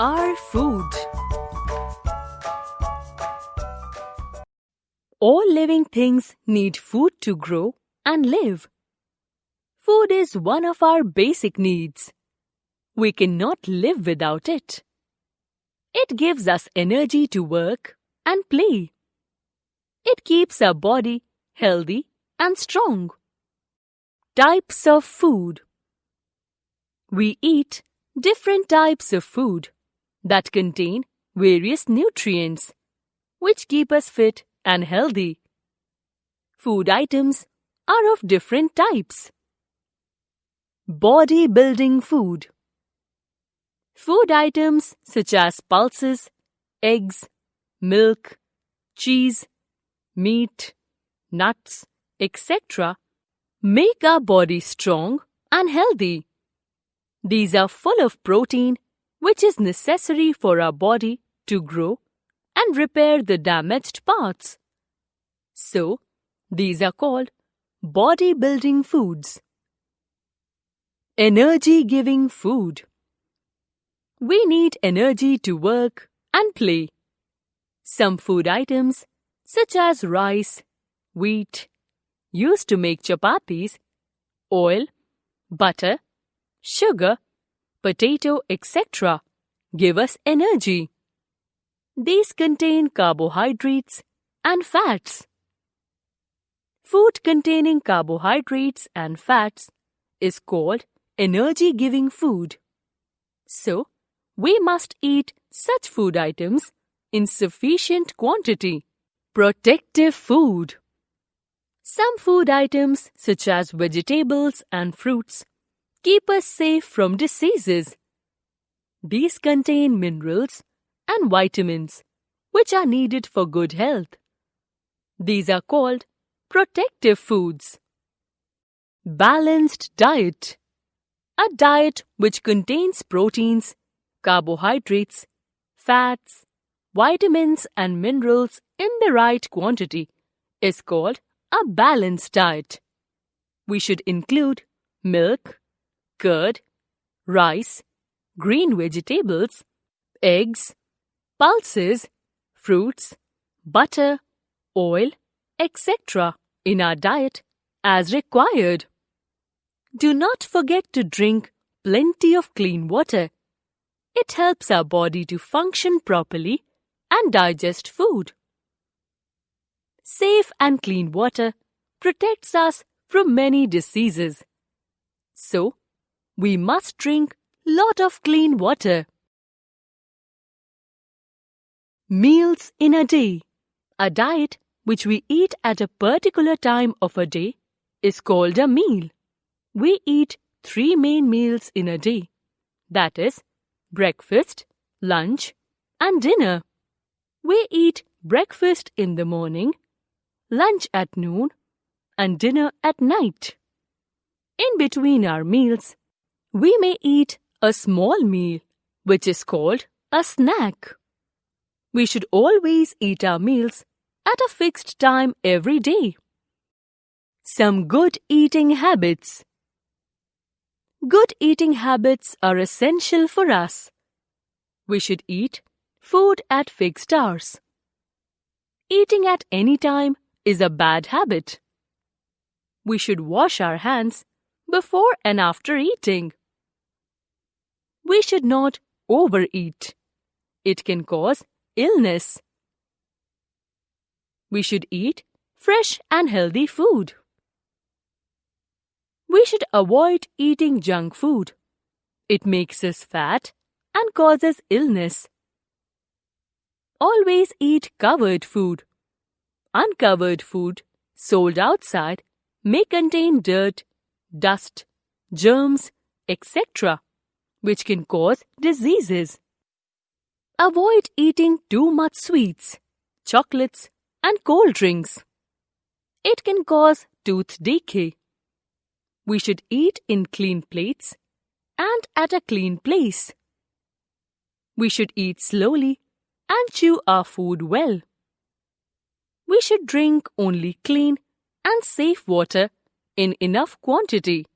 Our food. All living things need food to grow and live. Food is one of our basic needs. We cannot live without it. It gives us energy to work and play. It keeps our body healthy and strong. Types of food We eat different types of food that contain various nutrients which keep us fit and healthy. Food items are of different types. Bodybuilding food Food items such as pulses, eggs, milk, cheese, meat, nuts, etc. make our body strong and healthy. These are full of protein which is necessary for our body to grow and repair the damaged parts. So, these are called bodybuilding foods. Energy giving food. We need energy to work and play. Some food items, such as rice, wheat, used to make chapatis, oil, butter, sugar, potato, etc., give us energy. These contain carbohydrates and fats. Food containing carbohydrates and fats is called energy giving food. So, we must eat such food items in sufficient quantity. Protective food. Some food items, such as vegetables and fruits, keep us safe from diseases. These contain minerals and vitamins, which are needed for good health. These are called protective foods. Balanced diet. A diet which contains proteins, carbohydrates, fats, vitamins and minerals in the right quantity is called a balanced diet. We should include milk, curd, rice, green vegetables, eggs, pulses, fruits, butter, oil, etc. in our diet as required. Do not forget to drink plenty of clean water. It helps our body to function properly and digest food. Safe and clean water protects us from many diseases. So, we must drink lot of clean water. Meals in a day. A diet which we eat at a particular time of a day is called a meal. We eat three main meals in a day. That is, breakfast, lunch, and dinner. We eat breakfast in the morning, lunch at noon, and dinner at night. In between our meals, we may eat a small meal, which is called a snack. We should always eat our meals at a fixed time every day. Some good eating habits. Good eating habits are essential for us. We should eat food at fixed hours. Eating at any time is a bad habit. We should wash our hands before and after eating. We should not overeat. It can cause illness. We should eat fresh and healthy food. We should avoid eating junk food. It makes us fat and causes illness. Always eat covered food. Uncovered food sold outside may contain dirt, dust, germs, etc., which can cause diseases. Avoid eating too much sweets, chocolates, and cold drinks. It can cause tooth decay. We should eat in clean plates and at a clean place. We should eat slowly and chew our food well. We should drink only clean and safe water in enough quantity.